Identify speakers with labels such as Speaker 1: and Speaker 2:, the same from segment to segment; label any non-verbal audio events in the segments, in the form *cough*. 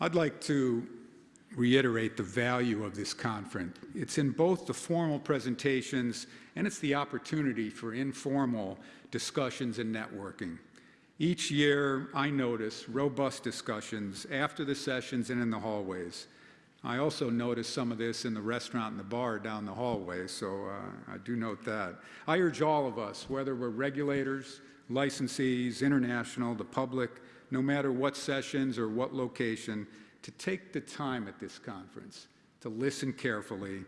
Speaker 1: I'd like to reiterate the value of this conference. It's in both the formal presentations and it's the opportunity for informal discussions and networking. Each year, I notice robust discussions after the sessions and in the hallways. I also notice some of this in the restaurant and the bar down the hallway, so uh, I do note that. I urge all of us, whether we're regulators, licensees, international, the public, no matter what sessions or what location, to take the time at this conference to listen carefully,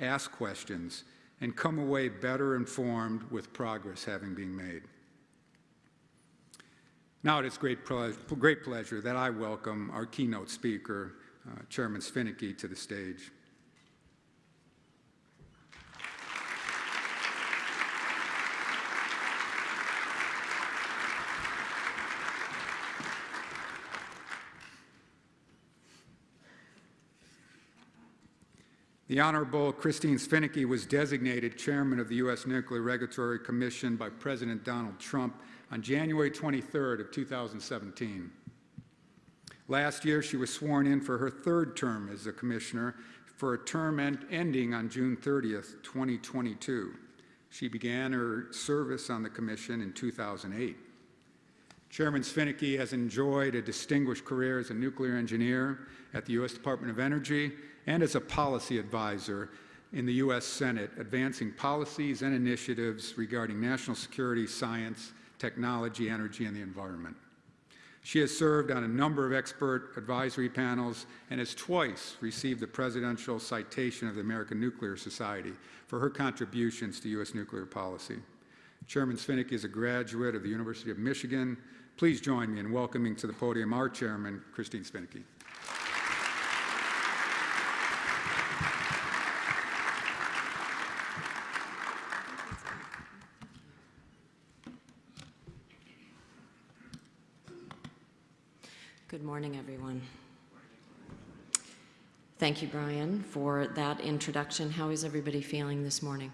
Speaker 1: ask questions, and come away better informed with progress having been made. Now it is great, ple great pleasure that I welcome our keynote speaker, uh, Chairman Svinicki, to the stage. The Honorable Christine Svinicki was designated Chairman of the U.S. Nuclear Regulatory Commission by President Donald Trump on January 23rd of 2017. Last year, she was sworn in for her third term as a commissioner for a term end ending on June 30th, 2022. She began her service on the commission in 2008. Chairman Svinicki has enjoyed a distinguished career as a nuclear engineer at the U.S. Department of Energy and as a policy advisor in the U.S. Senate, advancing policies and initiatives regarding national security, science, technology, energy, and the environment. She has served on a number of expert advisory panels and has twice received the Presidential Citation of the American Nuclear Society for her contributions to U.S. nuclear policy. Chairman Svinicki is a graduate of the University of Michigan. Please join me in welcoming to the podium our chairman, Christine Svinicki.
Speaker 2: Good morning, everyone. Thank you, Brian, for that introduction. How is everybody feeling this morning?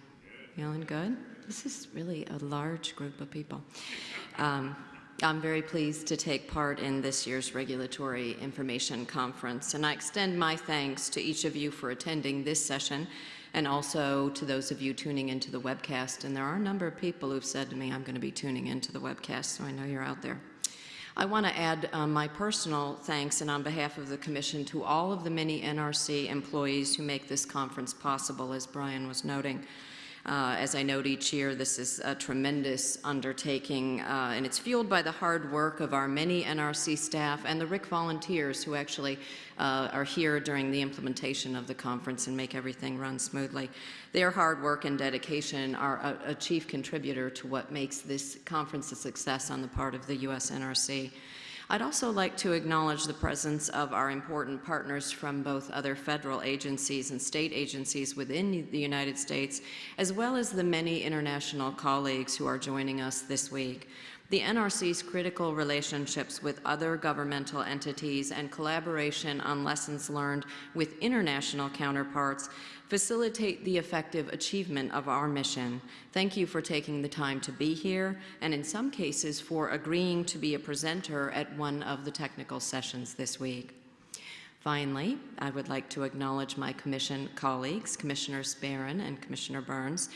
Speaker 2: Feeling good? This is really a large group of people. Um, I'm very pleased to take part in this year's Regulatory Information Conference, and I extend my thanks to each of you for attending this session and also to those of you tuning into the webcast. And there are a number of people who've said to me, I'm going to be tuning into the webcast, so I know you're out there. I want to add um, my personal thanks and on behalf of the Commission to all of the many NRC employees who make this conference possible, as Brian was noting. Uh, as I note each year, this is a tremendous undertaking, uh, and it's fueled by the hard work of our many NRC staff and the RIC volunteers who actually uh, are here during the implementation of the conference and make everything run smoothly. Their hard work and dedication are a, a chief contributor to what makes this conference a success on the part of the U.S. NRC. I'd also like to acknowledge the presence of our important partners from both other federal agencies and state agencies within the United States, as well as the many international colleagues who are joining us this week. The NRC's critical relationships with other governmental entities and collaboration on lessons learned with international counterparts facilitate the effective achievement of our mission. Thank you for taking the time to be here, and in some cases for agreeing to be a presenter at one of the technical sessions this week. Finally, I would like to acknowledge my Commission colleagues, Commissioner Baran and Commissioner Burns.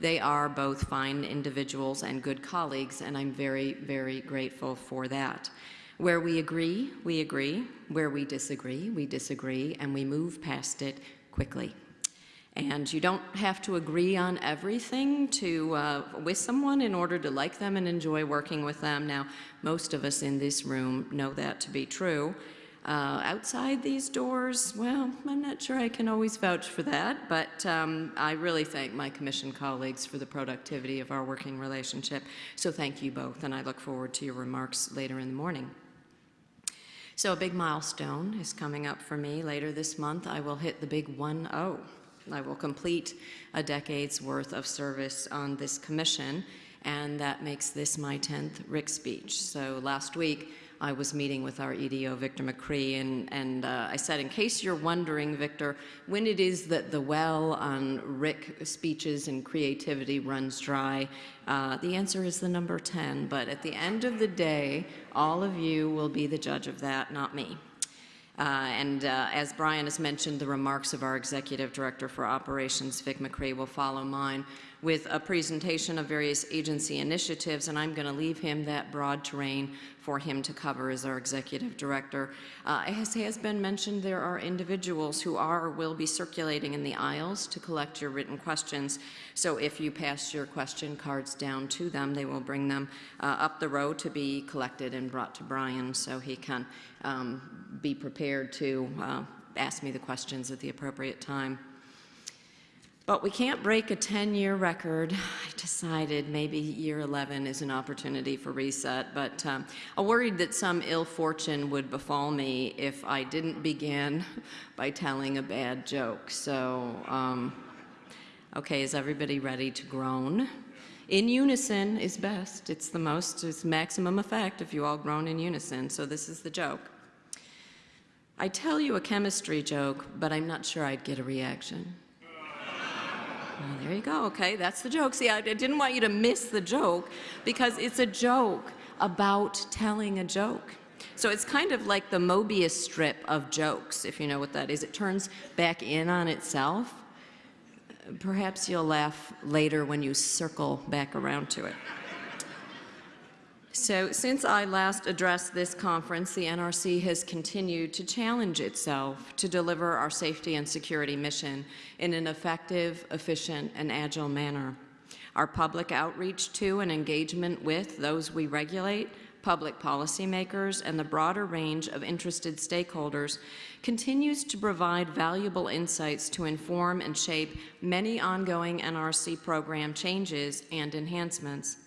Speaker 2: They are both fine individuals and good colleagues, and I'm very, very grateful for that. Where we agree, we agree. Where we disagree, we disagree, and we move past it quickly. And you don't have to agree on everything to, uh, with someone in order to like them and enjoy working with them. Now, most of us in this room know that to be true. Uh, outside these doors, well, I'm not sure I can always vouch for that, but um, I really thank my commission colleagues for the productivity of our working relationship. So thank you both, and I look forward to your remarks later in the morning. So a big milestone is coming up for me. Later this month, I will hit the big 1-0. I will complete a decade's worth of service on this commission, and that makes this my 10th RIC speech. So last week, I was meeting with our EDO, Victor McCree, and, and uh, I said, in case you're wondering, Victor, when it is that the well on RIC speeches and creativity runs dry, uh, the answer is the number 10. But at the end of the day, all of you will be the judge of that, not me. Uh, And uh, as Brian has mentioned, the remarks of our Executive Director for Operations, Vic McCree, will follow mine with a presentation of various agency initiatives, and I'm going to leave him that broad terrain for him to cover as our Executive Director. Uh, As has been mentioned, there are individuals who are or will be circulating in the aisles to collect your written questions. So if you pass your question cards down to them, they will bring them uh, up the row to be collected and brought to Brian so he can um, be prepared to uh, ask me the questions at the appropriate time. But we can't break a 10-year record. I decided maybe year 11 is an opportunity for reset, but um, I worried that some ill fortune would befall me if I didn't begin *laughs* by telling a bad joke. So, um, okay, is everybody ready to groan? In unison is best. It's the most, it's maximum effect if you all groan in unison. So this is the joke. I tell you a chemistry joke, but I'm not sure I'd get a reaction. Well, there you go. Okay, that's the joke. See, I, I didn't want you to miss the joke because it's a joke about telling a joke. So it's kind of like the Mobius strip of jokes, if you know what that is. It turns back in on itself. Perhaps you'll laugh later when you circle back around to it. So since I last addressed this conference, the NRC has continued to challenge itself to deliver our safety and security mission in an effective, efficient, and agile manner. Our public outreach to and engagement with those we regulate, public policymakers, and the broader range of interested stakeholders continues to provide valuable insights to inform and shape many ongoing NRC program changes and enhancements.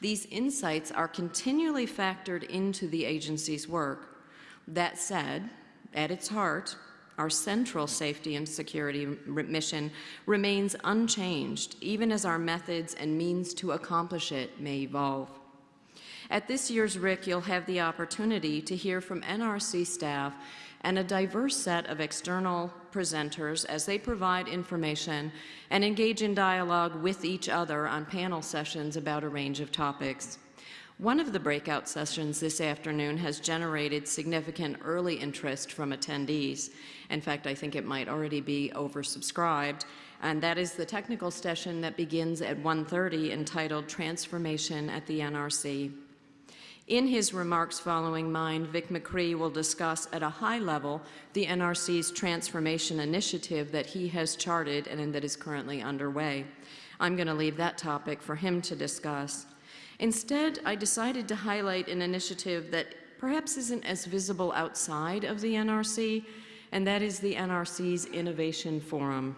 Speaker 2: These insights are continually factored into the agency's work. That said, at its heart, our central safety and security mission remains unchanged, even as our methods and means to accomplish it may evolve. At this year's RIC, you'll have the opportunity to hear from NRC staff and a diverse set of external presenters as they provide information and engage in dialogue with each other on panel sessions about a range of topics. One of the breakout sessions this afternoon has generated significant early interest from attendees. In fact, I think it might already be oversubscribed, and that is the technical session that begins at 1.30 entitled Transformation at the NRC. In his remarks following mine, Vic McCree will discuss at a high level the NRC's transformation initiative that he has charted and that is currently underway. I'm going to leave that topic for him to discuss. Instead, I decided to highlight an initiative that perhaps isn't as visible outside of the NRC, and that is the NRC's Innovation Forum.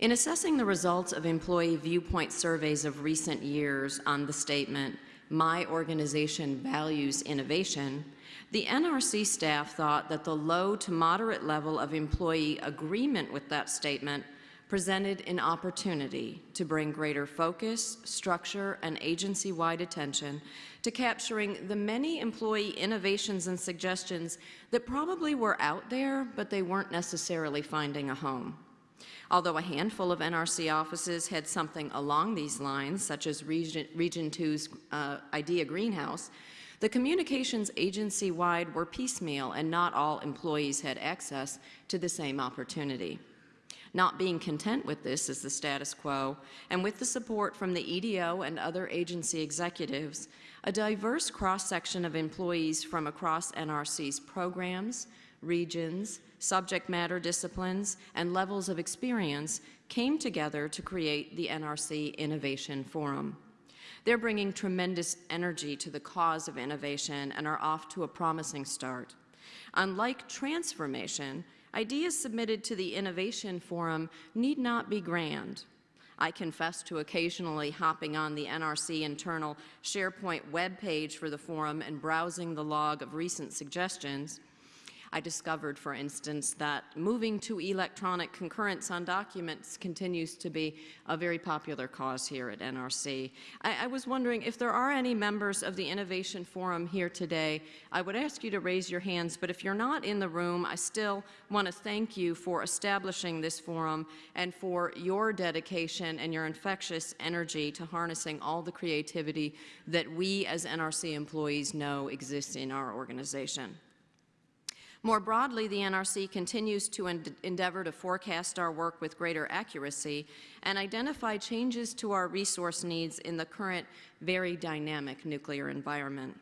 Speaker 2: In assessing the results of employee viewpoint surveys of recent years on the statement, my organization values innovation, the NRC staff thought that the low to moderate level of employee agreement with that statement presented an opportunity to bring greater focus, structure, and agency-wide attention to capturing the many employee innovations and suggestions that probably were out there, but they weren't necessarily finding a home. Although a handful of NRC offices had something along these lines, such as Region, Region 2's uh, Idea Greenhouse, the communications agency-wide were piecemeal and not all employees had access to the same opportunity. Not being content with this as the status quo, and with the support from the EDO and other agency executives, a diverse cross-section of employees from across NRC's programs, regions, subject matter disciplines, and levels of experience came together to create the NRC Innovation Forum. They're bringing tremendous energy to the cause of innovation and are off to a promising start. Unlike transformation, ideas submitted to the Innovation Forum need not be grand. I confess to occasionally hopping on the NRC internal SharePoint web page for the forum and browsing the log of recent suggestions. I discovered, for instance, that moving to electronic concurrence on documents continues to be a very popular cause here at NRC. I, I, was wondering if there are any members of the Innovation Forum here today, I would ask you to raise your hands, but if you're not in the room, I still want to thank you for establishing this forum and for your dedication and your infectious energy to harnessing all the creativity that we as NRC employees know exists in our organization. More broadly, the NRC continues to en- endeavor to forecast our work with greater accuracy and identify changes to our resource needs in the current very dynamic nuclear environment.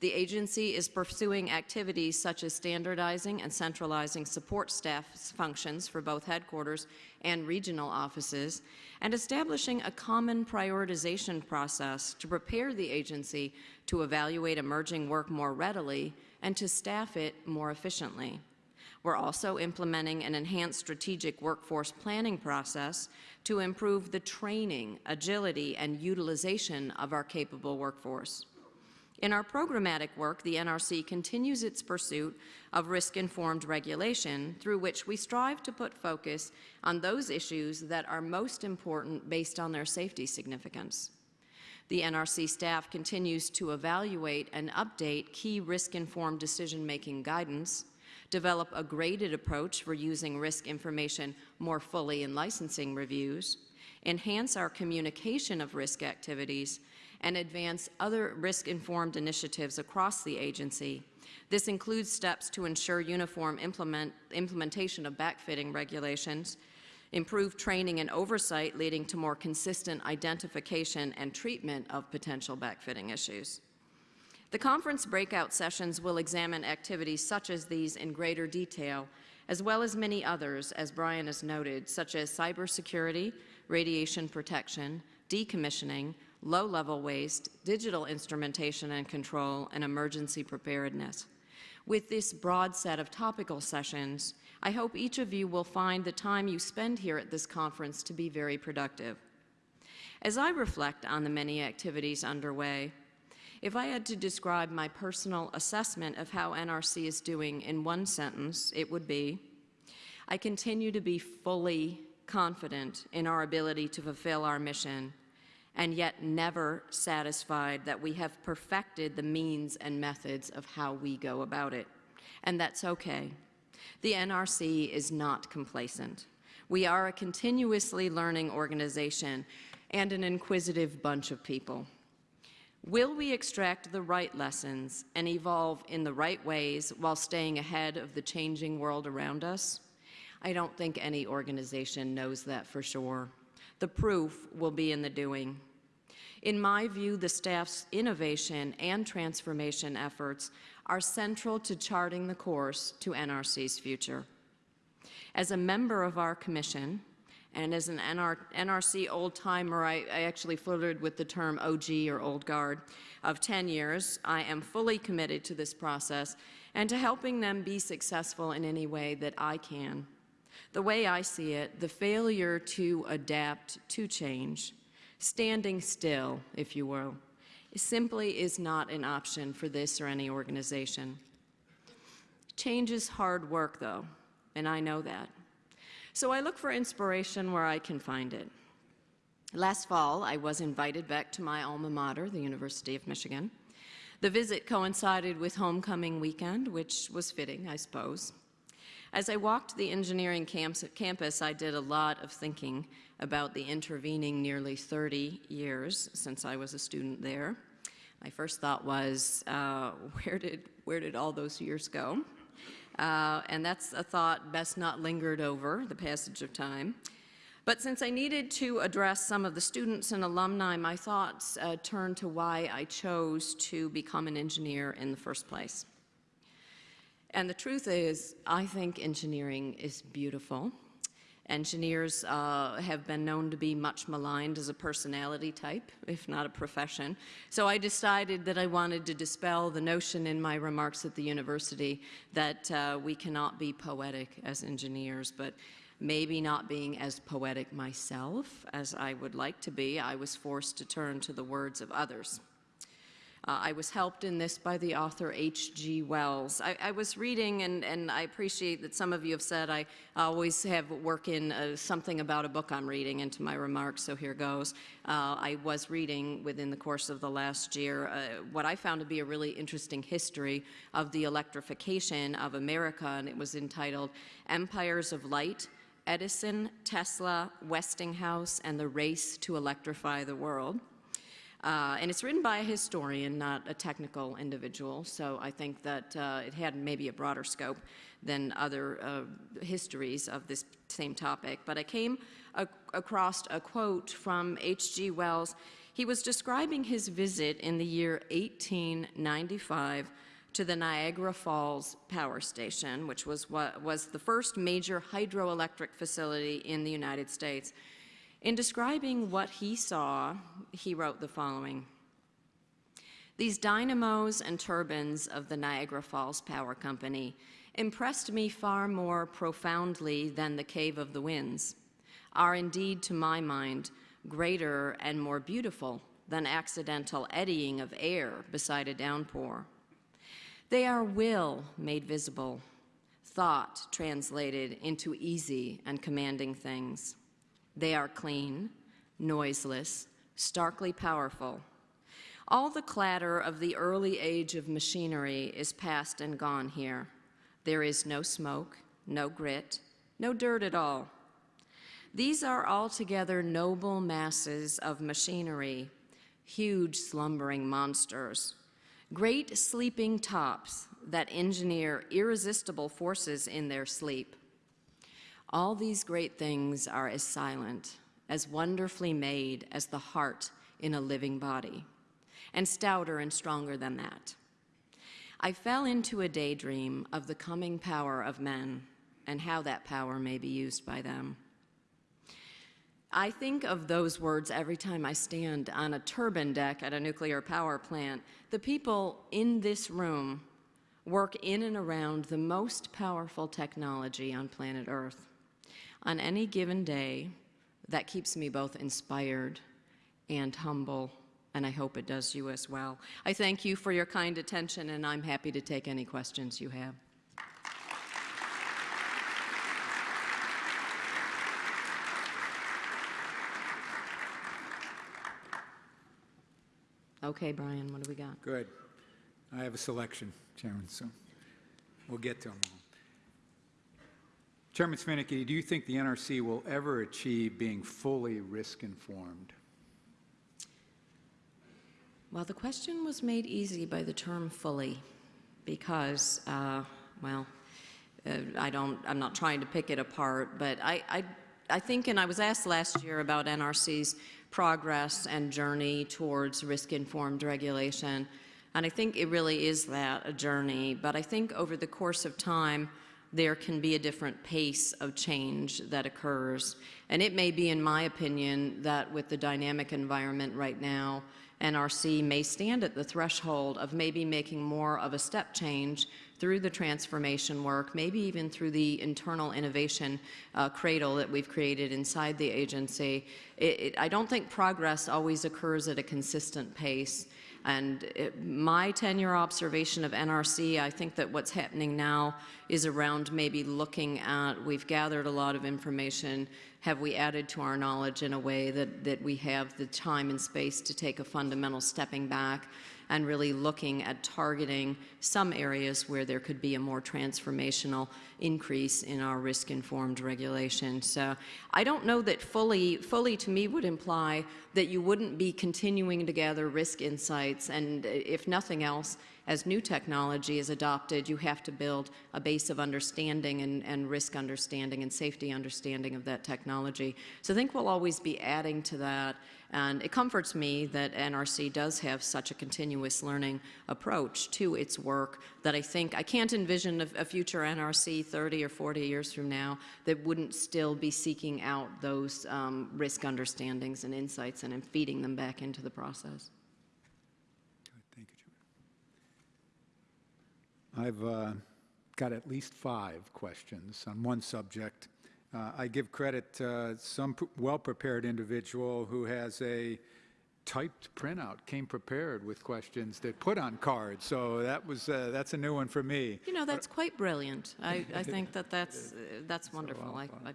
Speaker 2: The agency is pursuing activities such as standardizing and centralizing support staff functions for both headquarters and regional offices, and establishing a common prioritization process to prepare the agency to evaluate emerging work more readily and to staff it more efficiently. We're also implementing an enhanced strategic workforce planning process to improve the training, agility, and utilization of our capable workforce. In our programmatic work, the NRC continues its pursuit of risk-informed regulation through which we strive to put focus on those issues that are most important based on their safety significance. The NRC staff continues to evaluate and update key risk-informed decision-making guidance, develop a graded approach for using risk information more fully in licensing reviews, enhance our communication of risk activities, and advance other risk-informed initiatives across the agency. This includes steps to ensure uniform implement, implementation of backfitting regulations, improve training and oversight leading to more consistent identification and treatment of potential backfitting issues. The conference breakout sessions will examine activities such as these in greater detail, as well as many others, as Brian has noted, such as cybersecurity, radiation protection, decommissioning, low-level waste, digital instrumentation and control, and emergency preparedness. With this broad set of topical sessions, I hope each of you will find the time you spend here at this conference to be very productive. As I reflect on the many activities underway, if I had to describe my personal assessment of how NRC is doing in one sentence, it would be, I continue to be fully confident in our ability to fulfill our mission and yet never satisfied that we have perfected the means and methods of how we go about it. And that's okay. The NRC is not complacent. We are a continuously learning organization and an inquisitive bunch of people. Will we extract the right lessons and evolve in the right ways while staying ahead of the changing world around us? I don't think any organization knows that for sure. The proof will be in the doing. In my view, the staff's innovation and transformation efforts are central to charting the course to NRC's future. As a member of our commission, and as an NR NRC old-timer, I, I, actually flirted with the term OG or old guard of 10 years. I am fully committed to this process and to helping them be successful in any way that I can. The way I see it, the failure to adapt to change, standing still, if you will, simply is not an option for this or any organization. Change is hard work, though, and I know that. So I look for inspiration where I can find it. Last fall, I was invited back to my alma mater, the University of Michigan. The visit coincided with homecoming weekend, which was fitting, I suppose. As I walked the engineering campus, I did a lot of thinking about the intervening nearly 30 years since I was a student there. My first thought was, uh, *laughs* where, did, where did all those years go? Uh, and that's a thought best not lingered over the passage of time. But since I needed to address some of the students and alumni, my thoughts uh, turned to why I chose to become an engineer in the first place. And the truth is, I think engineering is beautiful. Engineers uh, have been known to be much maligned as a personality type, if not a profession. So I decided that I wanted to dispel the notion in my remarks at the university that uh, we cannot be poetic as engineers, but maybe not being as poetic myself as I would like to be, I was forced to turn to the words of others. Uh, I was helped in this by the author H.G. Wells. I, I, was reading, and, and I appreciate that some of you have said I always have work in uh, something about a book I'm reading into my remarks, so here goes. Uh, I was reading within the course of the last year uh, what I found to be a really interesting history of the electrification of America, and it was entitled Empires of Light, Edison, Tesla, Westinghouse, and the Race to Electrify the World. Uh, and it's written by a historian, not a technical individual, so I think that uh, it had maybe a broader scope than other uh, histories of this same topic. But I came ac across a quote from H.G. Wells. He was describing his visit in the year 1895 to the Niagara Falls Power Station, which was what was the first major hydroelectric facility in the United States. In describing what he saw, he wrote the following. These dynamos and turbines of the Niagara Falls Power Company impressed me far more profoundly than the Cave of the Winds, are indeed, to my mind, greater and more beautiful than accidental eddying of air beside a downpour. They are will made visible, thought translated into easy and commanding things. They are clean, noiseless, starkly powerful. All the clatter of the early age of machinery is past and gone here. There is no smoke, no grit, no dirt at all. These are altogether noble masses of machinery, huge slumbering monsters, great sleeping tops that engineer irresistible forces in their sleep. All these great things are as silent, as wonderfully made as the heart in a living body, and stouter and stronger than that. I fell into a daydream of the coming power of men and how that power may be used by them. I think of those words every time I stand on a turbine deck at a nuclear power plant. The people in this room work in and around the most powerful technology on planet Earth. On any given day, that keeps me both inspired and humble, and I hope it does you as well. I thank you for your kind attention, and I'm happy to take any questions you have. Okay, Brian, what do we got?
Speaker 1: Good. I have a selection, Chairman, so we'll get to them all. Chairman Svinicki, do you think the NRC will ever achieve being fully risk-informed?
Speaker 2: Well, the question was made easy by the term fully because, uh, well, uh, I don't, I'm not trying to pick it apart, but I, I, I think, and I was asked last year about NRC's progress and journey towards risk-informed regulation, and I think it really is that, a journey, but I think over the course of time, there can be a different pace of change that occurs. And it may be, in my opinion, that with the dynamic environment right now, NRC may stand at the threshold of maybe making more of a step change through the transformation work, maybe even through the internal innovation uh, cradle that we've created inside the agency. It, it, I don't think progress always occurs at a consistent pace. And it, my tenure observation of NRC, I think that what's happening now is around maybe looking at, we've gathered a lot of information, have we added to our knowledge in a way that, that we have the time and space to take a fundamental stepping back and really looking at targeting some areas where there could be a more transformational increase in our risk-informed regulation. So I don't know that fully, fully to me would imply that you wouldn't be continuing to gather risk insights and if nothing else, as new technology is adopted, you have to build a base of understanding and, and, risk understanding and safety understanding of that technology. So I think we'll always be adding to that. And it comforts me that NRC does have such a continuous learning approach to its work that I think I can't envision a, a future NRC 30 or 40 years from now that wouldn't still be seeking out those um, risk understandings and insights and feeding them back into the process.
Speaker 1: Thank you, I've uh, got at least five questions on one subject. Uh, I give credit to some well-prepared individual who has a typed printout, came prepared with questions that put on cards. So that was uh, that's a new one for me.
Speaker 2: You know, that's quite brilliant. I, I *laughs* think that that's uh, that's wonderful. I, I,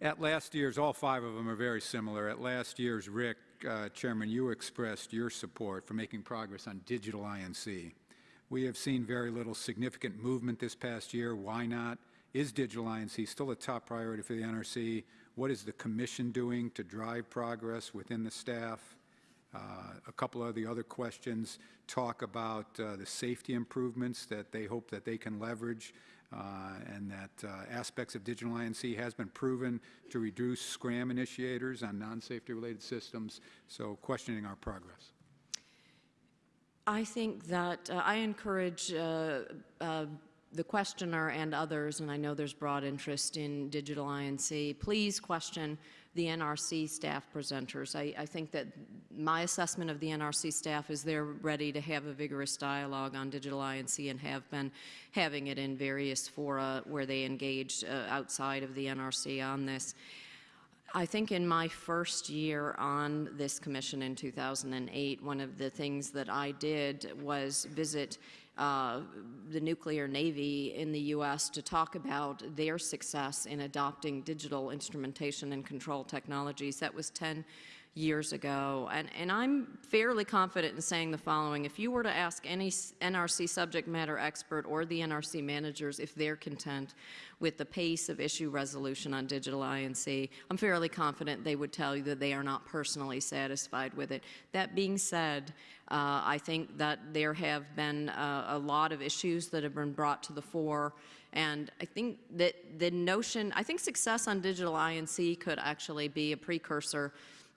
Speaker 1: At last year's, all five of them are very similar. At last year's RIC, uh, Chairman, you expressed your support for making progress on digital I&C. We have seen very little significant movement this past year. Why not? Is digital I&C still a top priority for the NRC? What is the Commission doing to drive progress within the staff? Uh, A couple of the other questions talk about uh, the safety improvements that they hope that they can leverage, uh, and that uh, aspects of digital I&C has been proven to reduce scram initiators on non-safety-related systems, so questioning our progress.
Speaker 2: I think that uh, I encourage uh, uh, the questioner and others, and I know there's broad interest in digital I&C, please question the NRC staff presenters. I, I think that my assessment of the NRC staff is they're ready to have a vigorous dialogue on digital I&C and have been having it in various fora where they engage uh, outside of the NRC on this. I think in my first year on this commission in 2008, one of the things that I did was visit uh, the nuclear navy in the U.S. to talk about their success in adopting digital instrumentation and control technologies. That was 10 years ago. And, and I'm fairly confident in saying the following. If you were to ask any NRC subject matter expert or the NRC managers if they're content with the pace of issue resolution on digital I&C, I'm fairly confident they would tell you that they are not personally satisfied with it. That being said, uh, I think that there have been uh, a lot of issues that have been brought to the fore and I think that the notion, I think success on digital I&C could actually be a precursor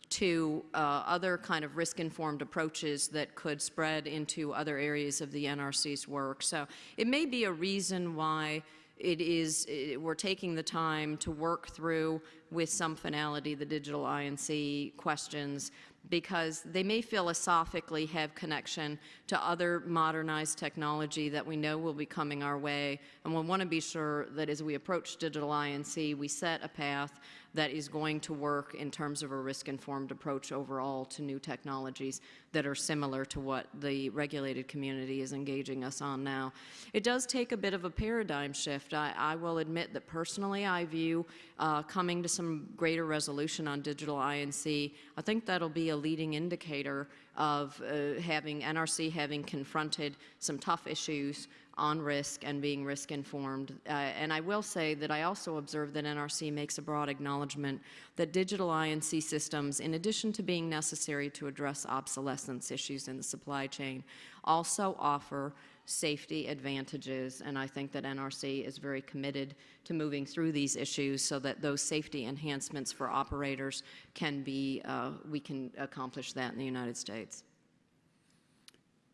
Speaker 2: to uh, other kind of risk-informed approaches that could spread into other areas of the NRC's work. So it may be a reason why it is, it, we're taking the time to work through with some finality the digital I&C questions because they may philosophically have connection to other modernized technology that we know will be coming our way. And we want to be sure that as we approach digital I&C, we set a path that is going to work in terms of a risk-informed approach overall to new technologies that are similar to what the regulated community is engaging us on now. It does take a bit of a paradigm shift. I, I will admit that personally I view uh, coming to some greater resolution on digital I&C, I think that'll be a leading indicator of uh, having NRC having confronted some tough issues on risk and being risk informed. Uh, and I will say that I also observe that NRC makes a broad acknowledgement that digital I&C systems, in addition to being necessary to address obsolescence issues in the supply chain, also offer safety advantages, and I think that NRC is very committed to moving through these issues so that those safety enhancements for operators can be, uh, we can accomplish that in the United States.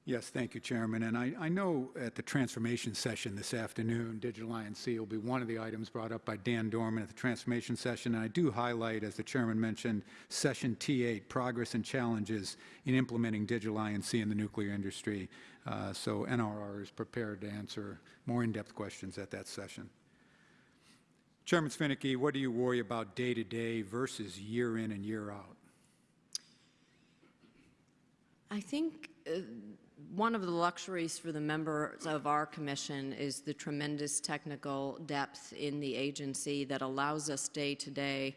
Speaker 1: Yes, thank you, Chairman. And I, I know at the transformation session this afternoon, Digital I&C will be one of the items brought up by Dan Dorman at the transformation session. And I do highlight, as the Chairman mentioned, Session T8, Progress and Challenges in Implementing Digital I&C in the Nuclear Industry. Uh, so NRR is prepared to answer more in-depth questions at that session. Chairman Svinicki, what do you worry about day to day versus year in and year out?
Speaker 2: I think uh, one of the luxuries for the members of our commission is the tremendous technical depth in the agency that allows us day to day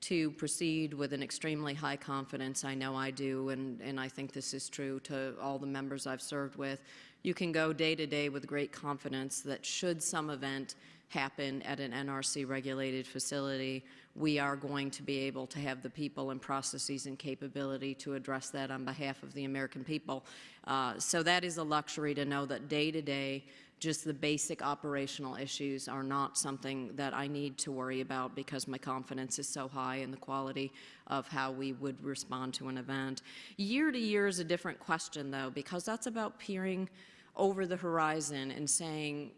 Speaker 2: to proceed with an extremely high confidence. I know I do, and, and I think this is true to all the members I've served with. You can go day to day with great confidence that should some event happen at an NRC regulated facility, we are going to be able to have the people and processes and capability to address that on behalf of the American people. Uh, so that is a luxury to know that day to day, just the basic operational issues are not something that I need to worry about because my confidence is so high in the quality of how we would respond to an event. Year to year is a different question though because that's about peering over the horizon and saying,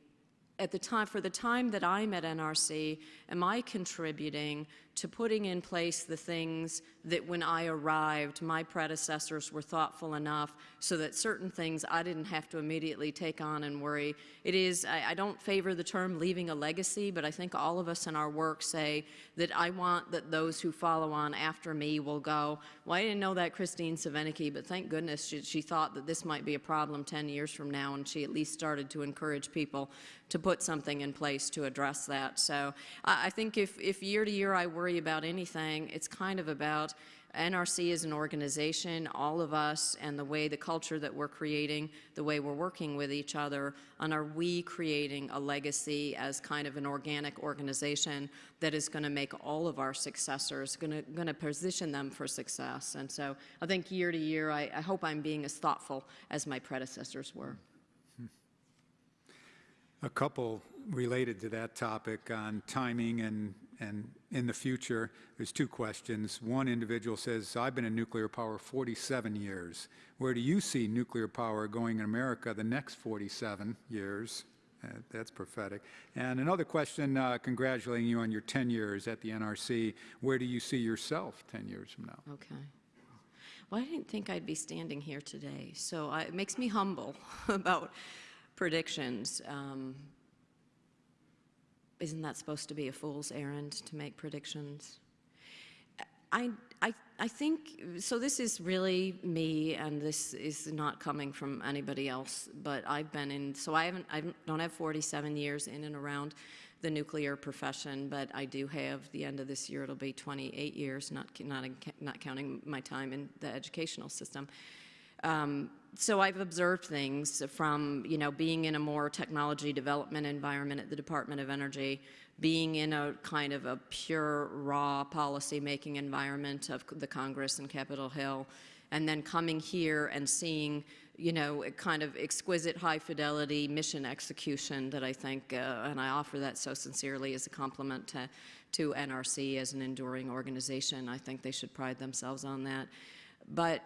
Speaker 2: at the time, for the time that I'm at NRC, am I contributing to putting in place the things that when I arrived, my predecessors were thoughtful enough so that certain things I didn't have to immediately take on and worry. It is, I, I don't favor the term leaving a legacy, but I think all of us in our work say that I want that those who follow on after me will go, well, I didn't know that Christine Svinicki, but thank goodness she, she thought that this might be a problem 10 years from now, and she at least started to encourage people to put something in place to address that. So I, I think if, if year to year I work worry about anything, it's kind of about NRC as an organization, all of us, and the way the culture that we're creating, the way we're working with each other, and are we creating a legacy as kind of an organic organization that is going to make all of our successors, going to, position them for success. And so I think year to year, I, I hope I'm being as thoughtful as my predecessors were. Hmm.
Speaker 1: A couple related to that topic on timing and, and in the future. There's two questions. One individual says, I've been in nuclear power 47 years. Where do you see nuclear power going in America the next 47 years? Uh, That's prophetic. And another question, uh, congratulating you on your 10 years at the NRC. Where do you see yourself 10 years from now?
Speaker 2: Okay. Well, I didn't think I'd be standing here today, so I, it makes me humble *laughs* about predictions. Um, isn't that supposed to be a fool's errand to make predictions? I, I, I think, so this is really me, and this is not coming from anybody else, but I've been in, so I haven't, I don't have 47 years in and around the nuclear profession, but I do have, the end of this year, it'll be 28 years, not, not, not counting my time in the educational system. Um, so I've observed things from, you know, being in a more technology development environment at the Department of Energy, being in a kind of a pure, raw policy-making environment of the Congress and Capitol Hill, and then coming here and seeing, you know, a kind of exquisite high-fidelity mission execution that I think, uh, and I offer that so sincerely as a compliment to, to NRC as an enduring organization. I think they should pride themselves on that. But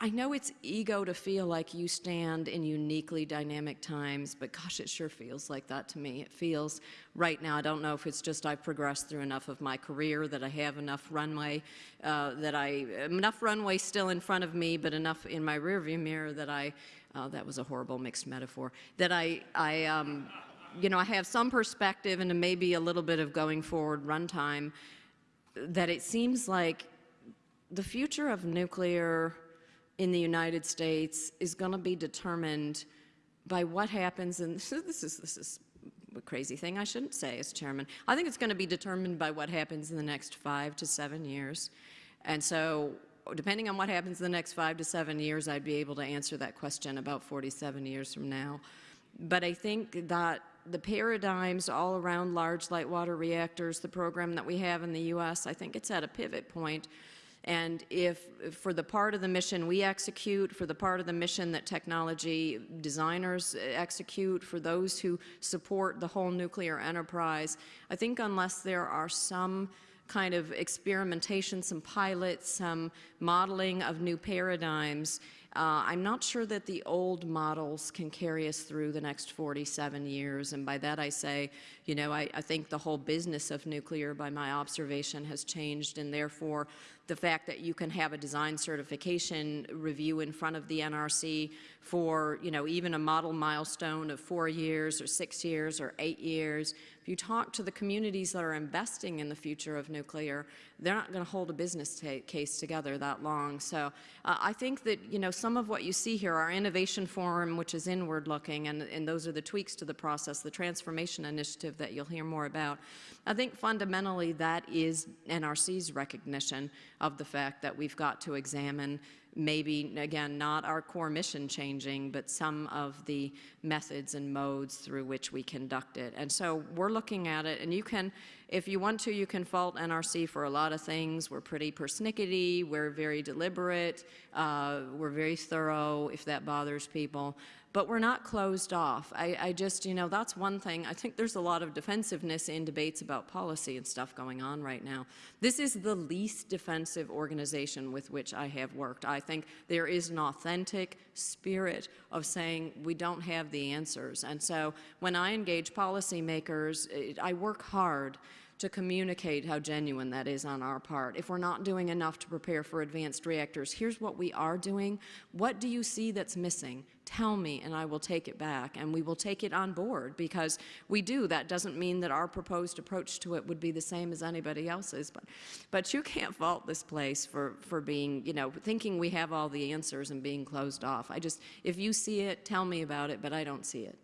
Speaker 2: I know it's ego to feel like you stand in uniquely dynamic times, but gosh, it sure feels like that to me. It feels right now, I don't know if it's just I've progressed through enough of my career that I have enough runway, uh, that I, enough runway still in front of me, but enough in my rearview mirror that I, uh, that was a horrible mixed metaphor, that I, I, um, you know, I have some perspective and maybe a little bit of going forward runtime that it seems like the future of nuclear in the United States is going to be determined by what happens, and *laughs* this is, this is a crazy thing I shouldn't say as chairman. I think it's going to be determined by what happens in the next five to seven years. And so, depending on what happens in the next five to seven years, I'd be able to answer that question about 47 years from now. But I think that the paradigms all around large light water reactors, the program that we have in the U.S., I think it's at a pivot point and if, for the part of the mission we execute, for the part of the mission that technology designers execute, for those who support the whole nuclear enterprise, I think unless there are some kind of experimentation, some pilots, some modeling of new paradigms, uh, I'm not sure that the old models can carry us through the next 47 years. And by that I say, you know, I, I think the whole business of nuclear, by my observation, has changed. And therefore, the fact that you can have a design certification review in front of the NRC for, you know, even a model milestone of four years or six years or eight years, if you talk to the communities that are investing in the future of nuclear, they're not going to hold a business case together that long. So uh, I think that, you know, some of what you see here, our innovation forum, which is inward looking, and, and those are the tweaks to the process, the transformation initiative that you'll hear more about. I think fundamentally that is NRC's recognition of the fact that we've got to examine maybe, again, not our core mission changing, but some of the methods and modes through which we conduct it. And so we're looking at it, and you can, if you want to, you can fault NRC for a lot of things. We're pretty persnickety, we're very deliberate, uh, we're very thorough, if that bothers people but we're not closed off. I, I, just, you know, that's one thing. I think there's a lot of defensiveness in debates about policy and stuff going on right now. This is the least defensive organization with which I have worked. I think there is an authentic spirit of saying we don't have the answers. And so when I engage policymakers, I work hard to communicate how genuine that is on our part. If we're not doing enough to prepare for advanced reactors, here's what we are doing. What do you see that's missing? Tell me and I will take it back and we will take it on board because we do. That doesn't mean that our proposed approach to it would be the same as anybody else's, but, but you can't fault this place for, for being, you know, thinking we have all the answers and being closed off. I just, if you see it, tell me about it, but I don't see it.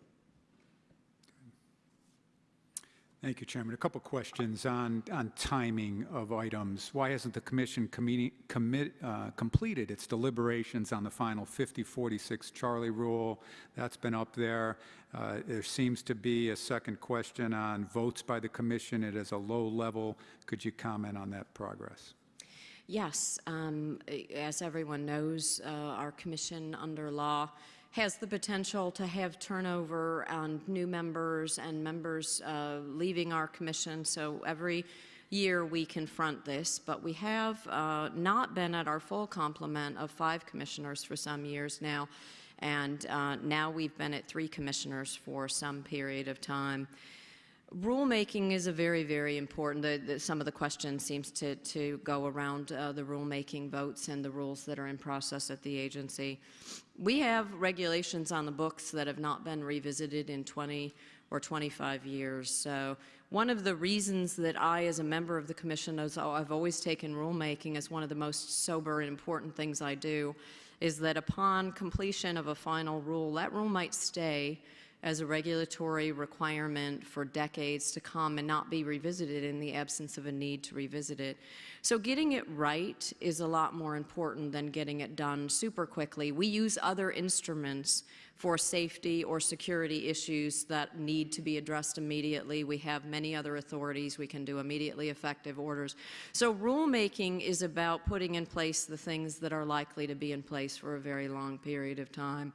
Speaker 1: Thank you, Chairman. A couple questions on, on timing of items. Why hasn't the commission commit, uh, completed its deliberations on the final 5046 Charlie rule? That's been up there. Uh, There seems to be a second question on votes by the commission. It is a low level. Could you comment on that progress?
Speaker 2: Yes, um, as everyone knows, uh, our commission under law has the potential to have turnover and new members and members uh, leaving our commission. So every year we confront this, but we have uh, not been at our full complement of five commissioners for some years now. And uh, now we've been at three commissioners for some period of time. Rulemaking is a very, very important, the, the, some of the questions seems to, to go around uh, the rulemaking votes and the rules that are in process at the agency. We have regulations on the books that have not been revisited in 20 or 25 years. So one of the reasons that I, as a member of the commission, as I've always taken rulemaking as one of the most sober and important things I do, is that upon completion of a final rule, that rule might stay as a regulatory requirement for decades to come and not be revisited in the absence of a need to revisit it. So getting it right is a lot more important than getting it done super quickly. We use other instruments for safety or security issues that need to be addressed immediately. We have many other authorities. We can do immediately effective orders. So rulemaking is about putting in place the things that are likely to be in place for a very long period of time.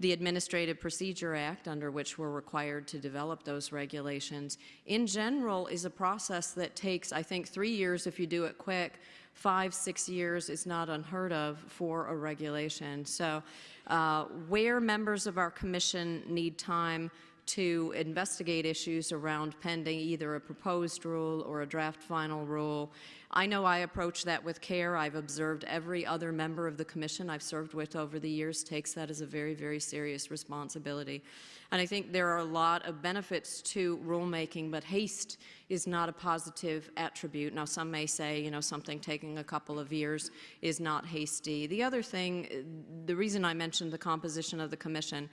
Speaker 2: The Administrative Procedure Act, under which we're required to develop those regulations, in general is a process that takes, I think, three years if you do it quick, five, six years is not unheard of for a regulation. So uh, where members of our commission need time to investigate issues around pending either a proposed rule or a draft final rule. I know I approach that with care. I've observed every other member of the commission I've served with over the years takes that as a very, very serious responsibility. And I think there are a lot of benefits to rulemaking, but haste is not a positive attribute. Now, some may say, you know, something taking a couple of years is not hasty. The other thing, the reason I mentioned the composition of the commission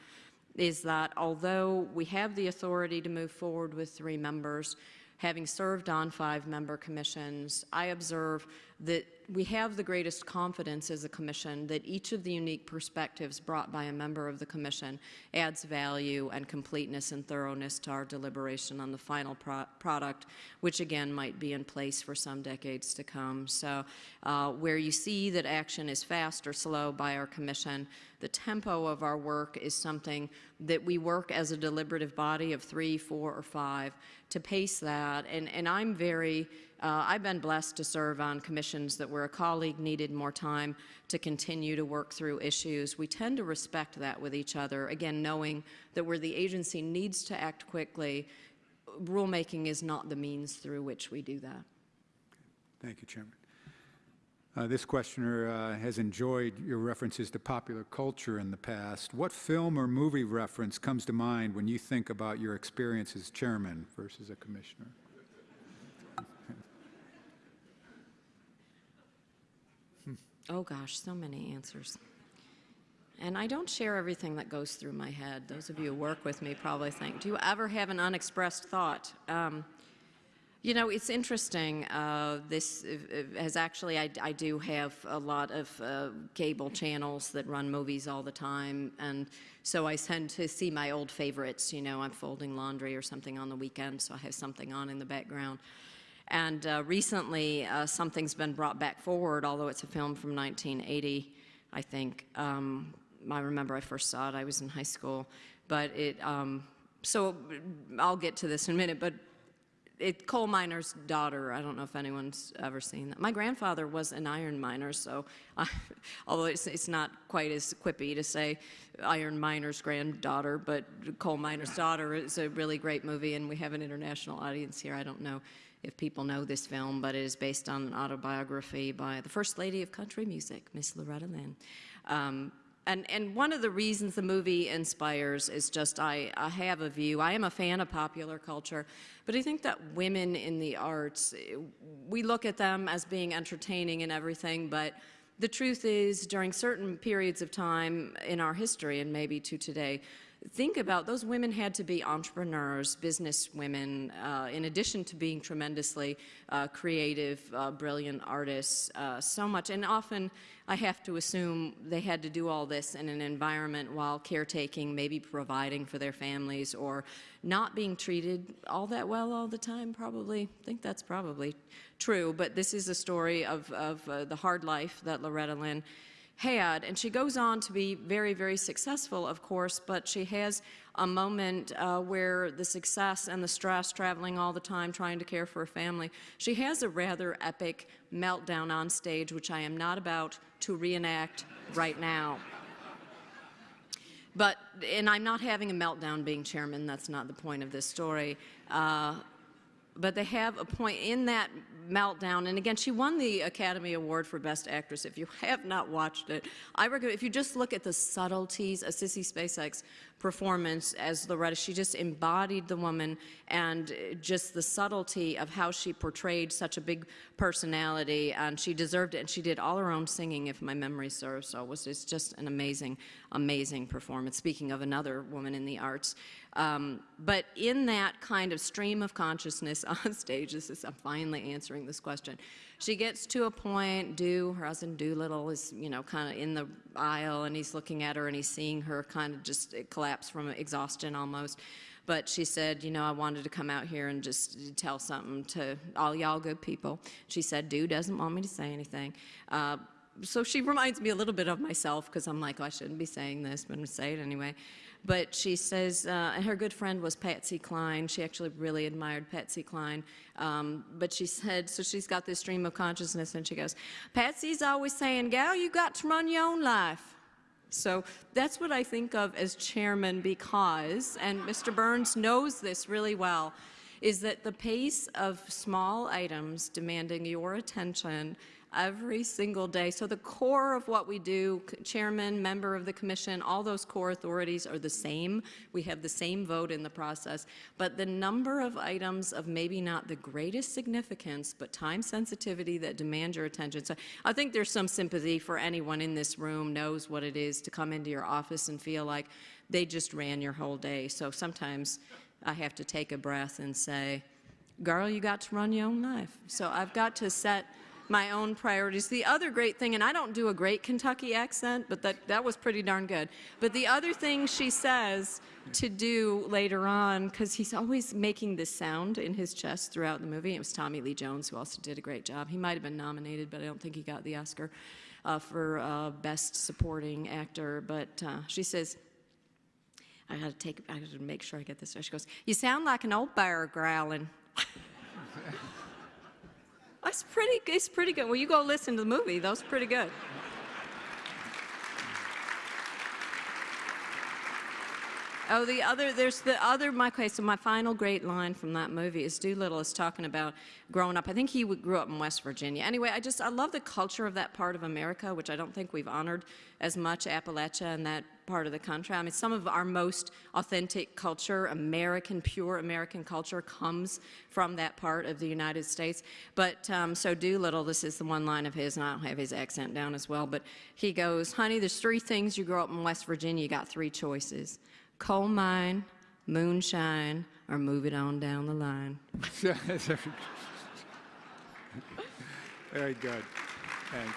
Speaker 2: is that although we have the authority to move forward with three members, having served on five-member commissions, I observe that we have the greatest confidence as a commission that each of the unique perspectives brought by a member of the commission adds value and completeness and thoroughness to our deliberation on the final pro product, which again might be in place for some decades to come. So uh, where you see that action is fast or slow by our commission, the tempo of our work is something that we work as a deliberative body of three, four, or five to pace that. And, and I'm very uh, I've been blessed to serve on commissions that where a colleague needed more time to continue to work through issues. We tend to respect that with each other, again, knowing that where the agency needs to act quickly, rulemaking is not the means through which we do that.
Speaker 1: Thank you, Chairman. Uh, this questioner uh, has enjoyed your references to popular culture in the past. What film or movie reference comes to mind when you think about your experience as chairman versus a commissioner?
Speaker 2: Oh gosh, so many answers. And I don't share everything that goes through my head. Those of you who work with me probably think, do you ever have an unexpressed thought? Um, you know, it's interesting. Uh, this has actually, I, I, do have a lot of uh, cable channels that run movies all the time. And so I tend to see my old favorites. You know, I'm folding laundry or something on the weekend, so I have something on in the background. And uh, recently, uh, something's been brought back forward, although it's a film from 1980, I think. Um, I remember I first saw it, I was in high school. But it, um, so I'll get to this in a minute, but it, coal miner's daughter. I don't know if anyone's ever seen that. My grandfather was an iron miner, so *laughs* I, although it's, it's, not quite as quippy to say iron miner's granddaughter, but coal miner's daughter is a really great movie, and we have an international audience here. I don't know if people know this film, but it is based on an autobiography by the First Lady of Country Music, Miss Loretta Lynn. Um, and, and one of the reasons the movie inspires is just I, I have a view. I am a fan of popular culture, but I think that women in the arts, we look at them as being entertaining and everything, but the truth is, during certain periods of time in our history, and maybe to today, think about those women had to be entrepreneurs, business women, uh, in addition to being tremendously uh, creative, uh, brilliant artists, uh, so much. And often I have to assume they had to do all this in an environment while caretaking, maybe providing for their families, or not being treated all that well all the time, probably. I think that's probably true. But this is a story of, of uh, the hard life that Loretta Lynn had. And she goes on to be very, very successful, of course, but she has a moment uh, where the success and the stress, traveling all the time, trying to care for her family, she has a rather epic meltdown on stage, which I am not about to reenact right now. But, and I'm not having a meltdown being chairman, that's not the point of this story. Uh, but they have a point in that meltdown. And again, she won the Academy Award for Best Actress. If you have not watched it, I recommend, if you just look at the subtleties of Sissy Spacek's performance as Loretta, she just embodied the woman and just the subtlety of how she portrayed such a big personality. And she deserved it. And she did all her own singing, if my memory serves. So it was it's just an amazing, amazing performance. Speaking of another woman in the arts. Um, but in that kind of stream of consciousness *laughs* on stage, this is, I'm finally answering this question. She gets to a point, Do, her husband Doolittle is, you know, kind of in the aisle and he's looking at her and he's seeing her kind of just collapse from exhaustion almost. But she said, you know, I wanted to come out here and just tell something to all y'all good people. She said, Do doesn't want me to say anything. Uh, so she reminds me a little bit of myself because I'm like, oh, I shouldn't be saying this, but I'm going to say it anyway. But she says, uh, and her good friend was Patsy Cline. She actually really admired Patsy Cline. Um, but she said, so she's got this stream of consciousness, and she goes, Patsy's always saying, gal, you got to run your own life. So that's what I think of as chairman because, and Mr. Burns knows this really well, is that the pace of small items demanding your attention every single day. So the core of what we do, chairman, member of the commission, all those core authorities are the same. We have the same vote in the process. But the number of items of maybe not the greatest significance, but time sensitivity that demand your attention. So I think there's some sympathy for anyone in this room knows what it is to come into your office and feel like they just ran your whole day. So sometimes I have to take a breath and say, girl, you got to run your own life. So I've got to set my own priorities. The other great thing, and I don't do a great Kentucky accent, but that, that was pretty darn good. But the other thing she says to do later on, because he's always making this sound in his chest throughout the movie, it was Tommy Lee Jones who also did a great job. He might have been nominated, but I don't think he got the Oscar uh, for uh, Best Supporting Actor. But uh, she says, I gotta take, I gotta make sure I get this. She goes, you sound like an old bear growling. *laughs* That's pretty, it's pretty good. Well, you go listen to the movie. That was pretty good. Oh, the other, there's the other, my, okay, so my final great line from that movie is Doolittle is talking about growing up. I think he grew up in West Virginia. Anyway, I just, I love the culture of that part of America, which I don't think we've honored as much, Appalachia and that part of the country. I mean, some of our most authentic culture, American, pure American culture, comes from that part of the United States. But um, so Doolittle, this is the one line of his, and I don't have his accent down as well, but he goes, honey, there's three things you grow up in West Virginia, you got three choices coal mine, moonshine, or move it on down the line. *laughs*
Speaker 1: Very good. Thank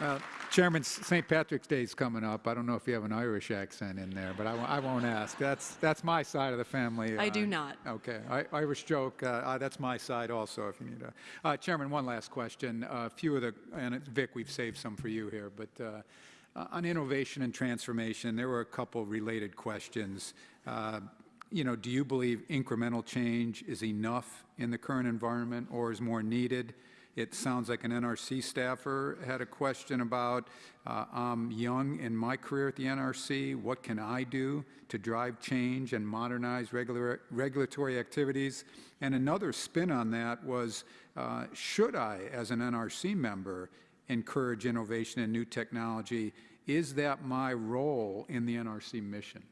Speaker 1: you. Uh, Chairman, St. Patrick's Day is coming up. I don't know if you have an Irish accent in there, but I, won't- I won't ask. That's, that's my side of the family.
Speaker 2: I
Speaker 1: uh,
Speaker 2: do not.
Speaker 1: Okay. I, Irish joke, uh, uh, that's my side also, if you need a. Uh, Chairman, one last question. A few of the, and Vic, we've saved some for you here, but uh, on innovation and transformation, there were a couple related questions. Uh, you know, do you believe incremental change is enough in the current environment or is more needed? It sounds like an NRC staffer had a question about, uh, I'm young in my career at the NRC, what can I do to drive change and modernize regular, regulatory activities? And another spin on that was, uh, should I, as an NRC member, encourage innovation and new technology? Is that my role in the NRC mission?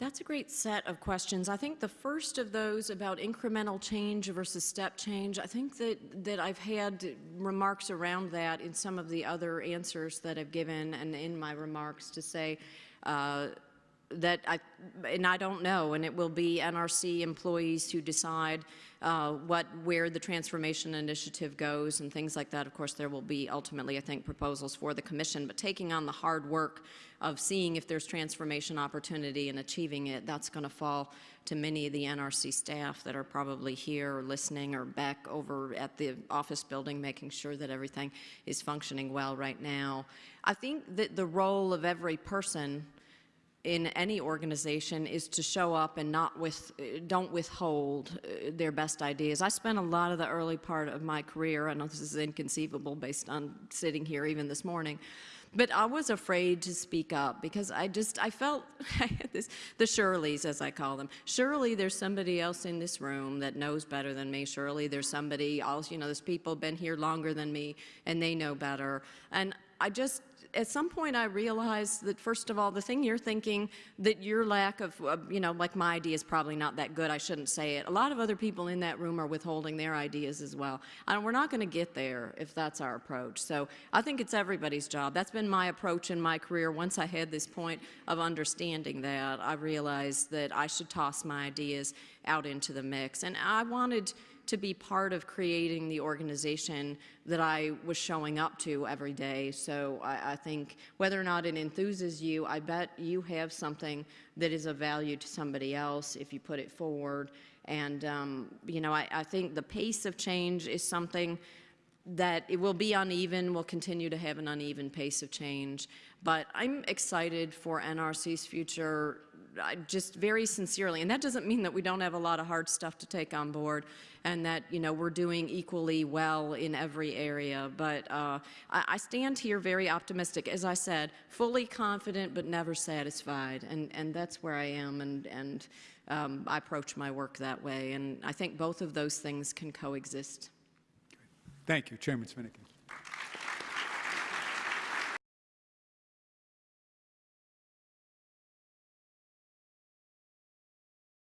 Speaker 2: That's a great set of questions. I think the first of those about incremental change versus step change, I think that, that I've had remarks around that in some of the other answers that I've given and in my remarks to say uh, that I, and I don't know, and it will be NRC employees who decide uh, what, where the transformation initiative goes and things like that. Of course, there will be ultimately, I think, proposals for the commission, but taking on the hard work of seeing if there's transformation opportunity and achieving it, that's going to fall to many of the NRC staff that are probably here or listening or back over at the office building, making sure that everything is functioning well right now. I think that the role of every person in any organization is to show up and not with, don't withhold uh, their best ideas. I spent a lot of the early part of my career, I know this is inconceivable based on sitting here even this morning, but I was afraid to speak up because I just, I felt, *laughs* I had this, the Shirleys as I call them. Surely there's somebody else in this room that knows better than me. Surely there's somebody else, you know, there's people been here longer than me and they know better. And I just, at some point I realized that first of all, the thing you're thinking that your lack of, uh, you know, like my idea is probably not that good, I shouldn't say it. A lot of other people in that room are withholding their ideas as well. And we're not going to get there if that's our approach. So I think it's everybody's job. That's been my approach in my career. Once I had this point of understanding that, I realized that I should toss my ideas out into the mix. And I wanted to be part of creating the organization that I was showing up to every day. So I, I, think whether or not it enthuses you, I bet you have something that is of value to somebody else if you put it forward. And, um, you know, I, I think the pace of change is something that it will be uneven, we'll continue to have an uneven pace of change. But I'm excited for NRC's future just very sincerely, and that doesn't mean that we don't have a lot of hard stuff to take on board and that, you know, we're doing equally well in every area. But uh, I, I, stand here very optimistic, as I said, fully confident but never satisfied. And, and that's where I am, and, and um, I approach my work that way. And I think both of those things can coexist.
Speaker 1: Thank you, Chairman Svinicki.